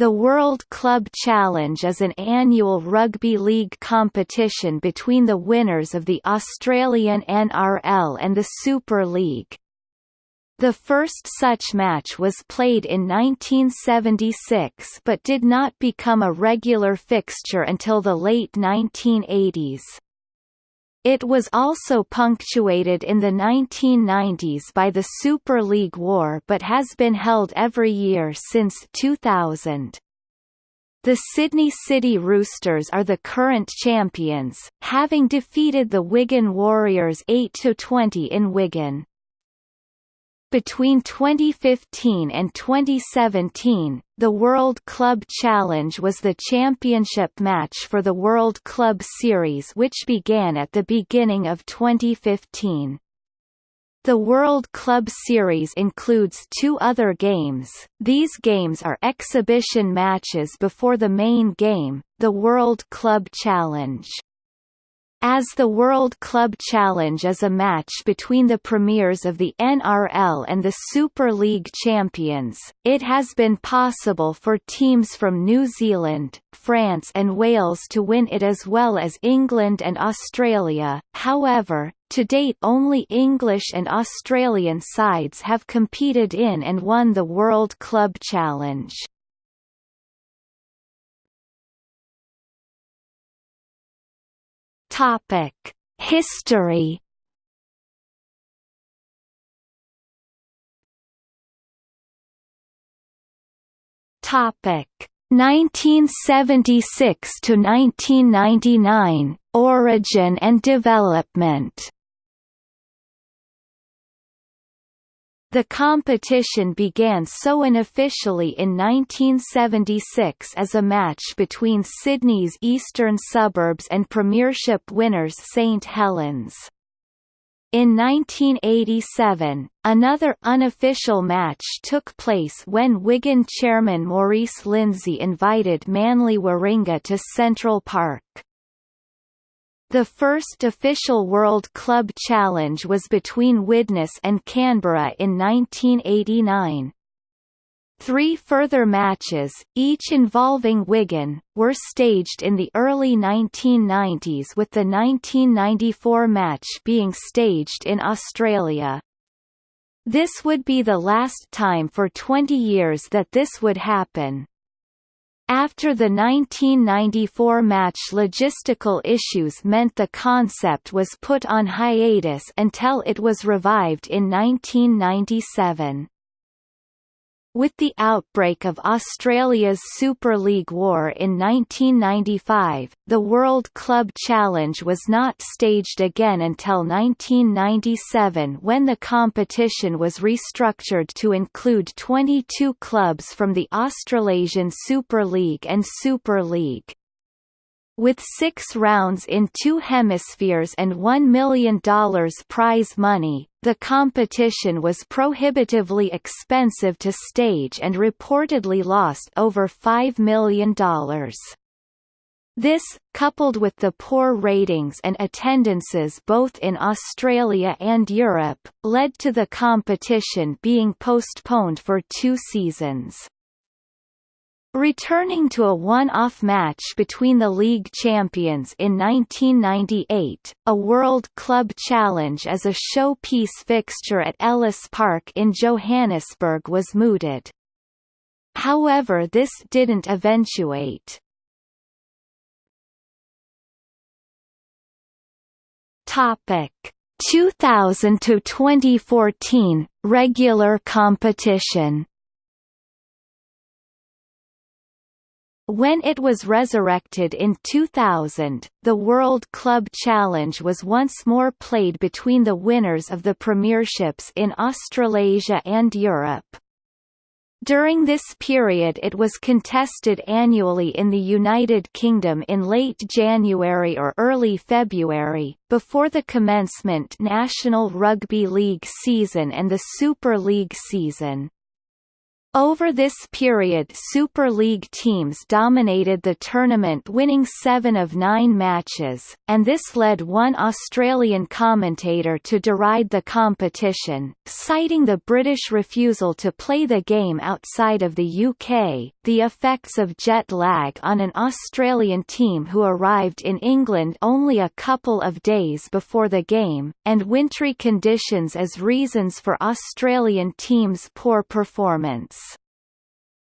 The World Club Challenge is an annual rugby league competition between the winners of the Australian NRL and the Super League. The first such match was played in 1976 but did not become a regular fixture until the late 1980s. It was also punctuated in the 1990s by the Super League War but has been held every year since 2000. The Sydney City Roosters are the current champions, having defeated the Wigan Warriors 8–20 in Wigan. Between 2015 and 2017, the World Club Challenge was the championship match for the World Club Series which began at the beginning of 2015. The World Club Series includes two other games. These games are exhibition matches before the main game, the World Club Challenge. As the World Club Challenge is a match between the premiers of the NRL and the Super League champions, it has been possible for teams from New Zealand, France and Wales to win it as well as England and Australia, however, to date only English and Australian sides have competed in and won the World Club Challenge. Topic: History. Topic: 1976 to 1999 Origin and development. The competition began so unofficially in 1976 as a match between Sydney's eastern suburbs and Premiership winners St Helens. In 1987, another unofficial match took place when Wigan chairman Maurice Lindsay invited Manly Warringah to Central Park. The first official World Club Challenge was between Widnes and Canberra in 1989. Three further matches, each involving Wigan, were staged in the early 1990s with the 1994 match being staged in Australia. This would be the last time for 20 years that this would happen. After the 1994 match logistical issues meant the concept was put on hiatus until it was revived in 1997. With the outbreak of Australia's Super League War in 1995, the World Club Challenge was not staged again until 1997 when the competition was restructured to include 22 clubs from the Australasian Super League and Super League. With six rounds in two hemispheres and $1 million prize money, the competition was prohibitively expensive to stage and reportedly lost over $5 million. This, coupled with the poor ratings and attendances both in Australia and Europe, led to the competition being postponed for two seasons. Returning to a one-off match between the league champions in 1998, a World Club Challenge as a showpiece fixture at Ellis Park in Johannesburg was mooted. However this didn't eventuate. Topic 2000 to 2014 regular competition When it was resurrected in 2000, the World Club Challenge was once more played between the winners of the premierships in Australasia and Europe. During this period it was contested annually in the United Kingdom in late January or early February, before the commencement National Rugby League season and the Super League season. Over this period Super League teams dominated the tournament winning seven of nine matches, and this led one Australian commentator to deride the competition, citing the British refusal to play the game outside of the UK, the effects of jet lag on an Australian team who arrived in England only a couple of days before the game, and wintry conditions as reasons for Australian teams' poor performance.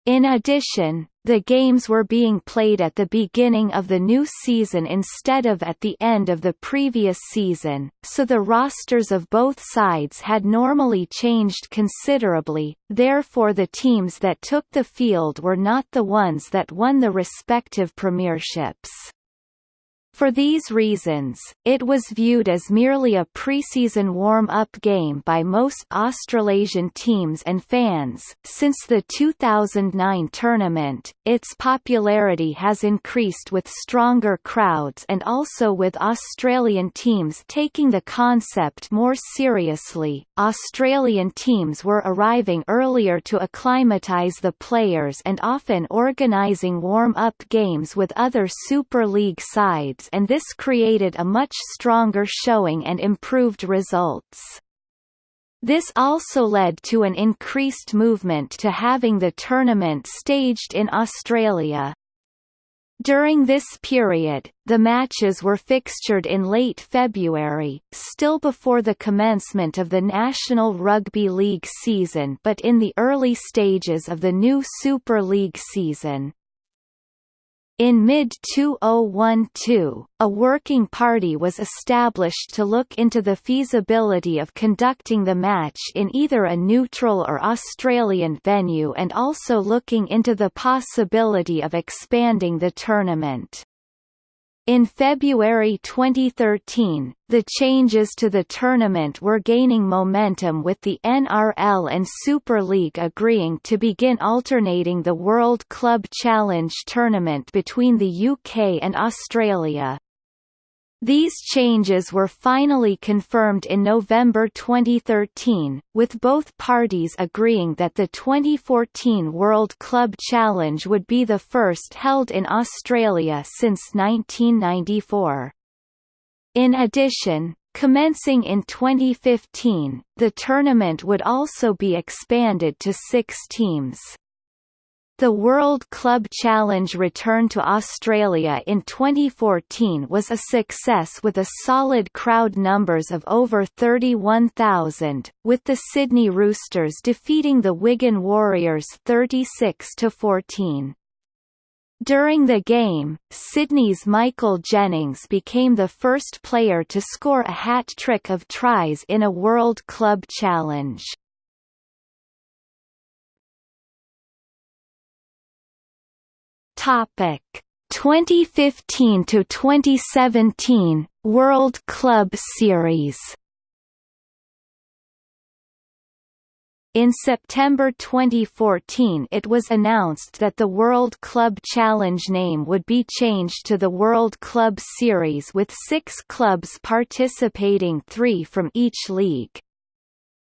In addition, the games were being played at the beginning of the new season instead of at the end of the previous season, so the rosters of both sides had normally changed considerably, therefore the teams that took the field were not the ones that won the respective premierships. For these reasons, it was viewed as merely a preseason warm-up game by most Australasian teams and fans. Since the 2009 tournament, its popularity has increased with stronger crowds and also with Australian teams taking the concept more seriously. Australian teams were arriving earlier to acclimatise the players and often organising warm-up games with other Super League sides and this created a much stronger showing and improved results. This also led to an increased movement to having the tournament staged in Australia. During this period, the matches were fixtured in late February, still before the commencement of the National Rugby League season but in the early stages of the new Super League season. In mid-2012, a working party was established to look into the feasibility of conducting the match in either a neutral or Australian venue and also looking into the possibility of expanding the tournament. In February 2013, the changes to the tournament were gaining momentum with the NRL and Super League agreeing to begin alternating the World Club Challenge tournament between the UK and Australia. These changes were finally confirmed in November 2013, with both parties agreeing that the 2014 World Club Challenge would be the first held in Australia since 1994. In addition, commencing in 2015, the tournament would also be expanded to six teams. The World Club Challenge return to Australia in 2014 was a success with a solid crowd numbers of over 31,000, with the Sydney Roosters defeating the Wigan Warriors 36 to 14. During the game, Sydney's Michael Jennings became the first player to score a hat-trick of tries in a World Club Challenge. Topic 2015 to 2017 World Club Series In September 2014 it was announced that the World Club Challenge name would be changed to the World Club Series with six clubs participating three from each league.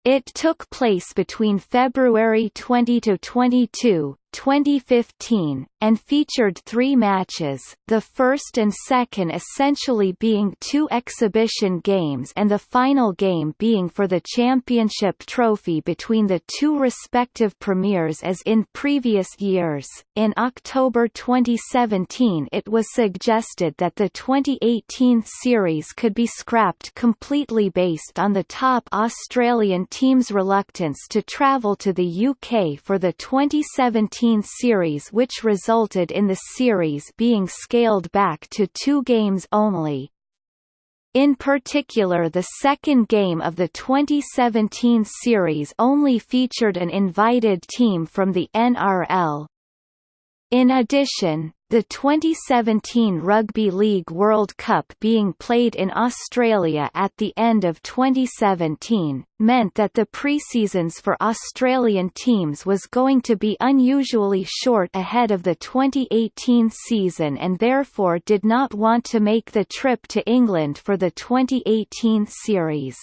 It took place between February 20 to 22, 2015, and featured three matches, the first and second essentially being two exhibition games and the final game being for the championship trophy between the two respective premiers as in previous years. In October 2017 it was suggested that the 2018 series could be scrapped completely based on the top Australian team's reluctance to travel to the UK for the 2017 series which resulted in the series being scaled back to two games only. In particular the second game of the 2017 series only featured an invited team from the NRL. In addition, the 2017 Rugby League World Cup being played in Australia at the end of 2017, meant that the preseasons for Australian teams was going to be unusually short ahead of the 2018 season and therefore did not want to make the trip to England for the 2018 series.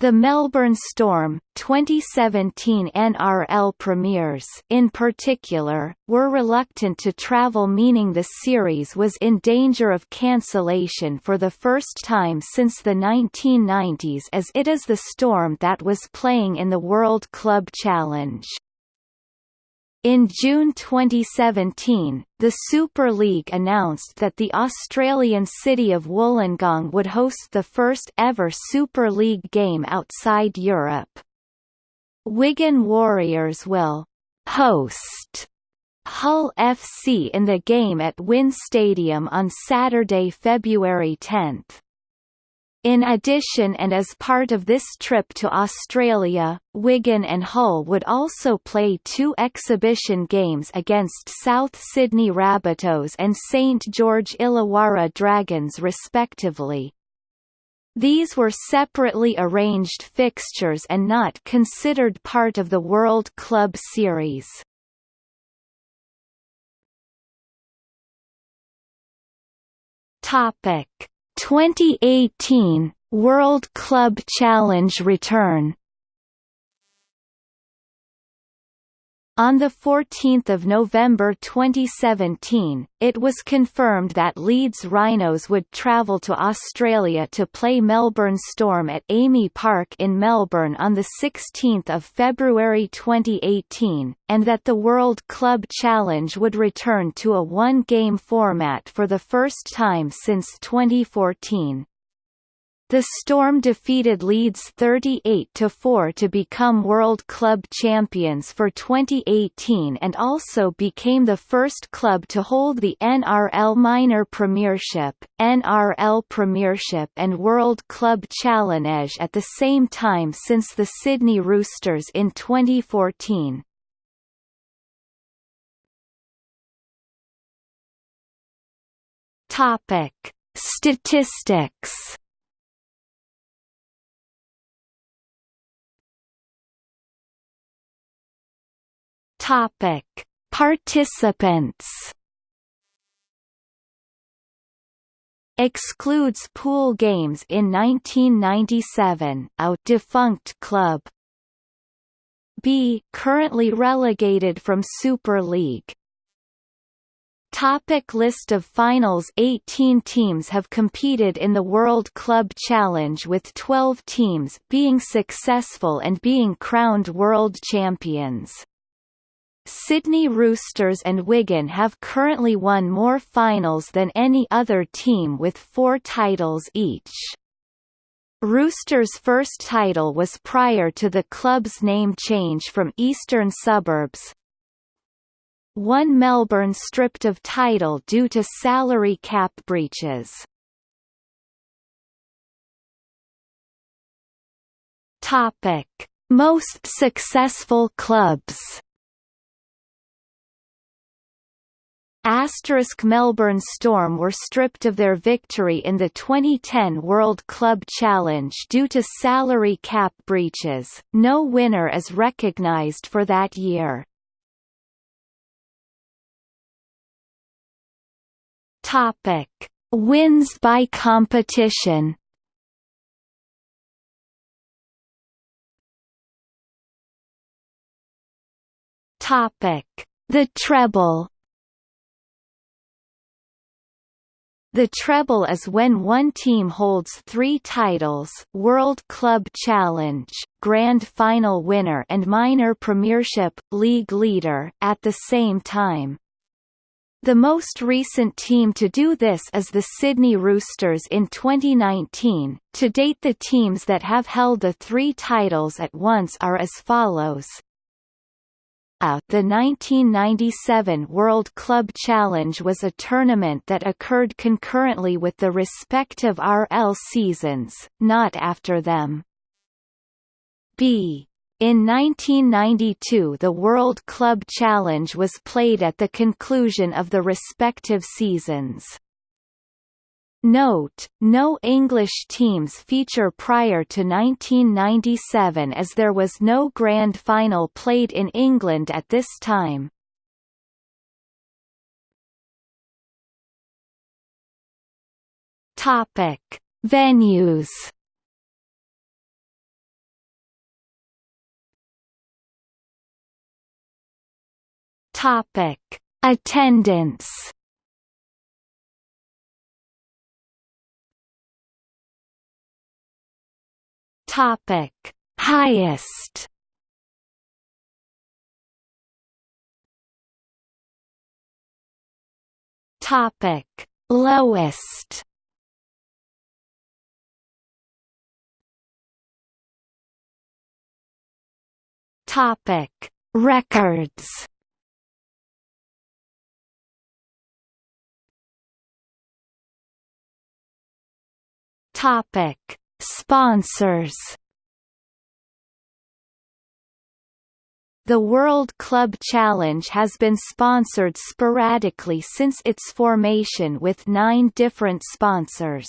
The Melbourne Storm, 2017 NRL premiers in particular, were reluctant to travel meaning the series was in danger of cancellation for the first time since the 1990s as it is the Storm that was playing in the World Club Challenge. In June 2017, the Super League announced that the Australian city of Wollongong would host the first ever Super League game outside Europe. Wigan Warriors will host Hull FC in the game at WIN Stadium on Saturday, February 10. In addition and as part of this trip to Australia, Wigan and Hull would also play two exhibition games against South Sydney Rabbitohs and St George Illawarra Dragons respectively. These were separately arranged fixtures and not considered part of the World Club Series. Topic 2018 World Club Challenge return On 14 November 2017, it was confirmed that Leeds Rhinos would travel to Australia to play Melbourne Storm at AAMI Park in Melbourne on 16 February 2018, and that the World Club Challenge would return to a one-game format for the first time since 2014. The Storm defeated Leeds 38–4 to become World Club champions for 2018 and also became the first club to hold the NRL Minor Premiership, NRL Premiership and World Club Challenge at the same time since the Sydney Roosters in 2014. Topic: Statistics Topic: Participants. Excludes pool games in 1997. Out defunct club. B currently relegated from Super League. Topic list of finals 18 teams have competed in the World Club Challenge with 12 teams being successful and being crowned world champions. Sydney Roosters and Wigan have currently won more finals than any other team with four titles each. Roosters' first title was prior to the club's name change from Eastern Suburbs. One Melbourne stripped of title due to salary cap breaches. Topic: Most successful clubs. Melbourne Storm were stripped of their victory in the 2010 World Club Challenge due to salary cap breaches. No winner is recognised for that year. Topic: Wins by competition. Topic: The treble. The treble is when one team holds three titles World Club Challenge, Grand Final winner and Minor Premiership, League leader at the same time. The most recent team to do this is the Sydney Roosters in 2019. To date the teams that have held the three titles at once are as follows. The 1997 World Club Challenge was a tournament that occurred concurrently with the respective RL seasons, not after them. B. In 1992 the World Club Challenge was played at the conclusion of the respective seasons. Note, no English teams feature prior to 1997 as there was no grand final played in England at this time. Topic: Venues. Topic: Attendance. Topic: Highest. Topic: Lowest. Topic: Records. Topic: Sponsors. The World Club Challenge has been sponsored sporadically since its formation with nine different sponsors.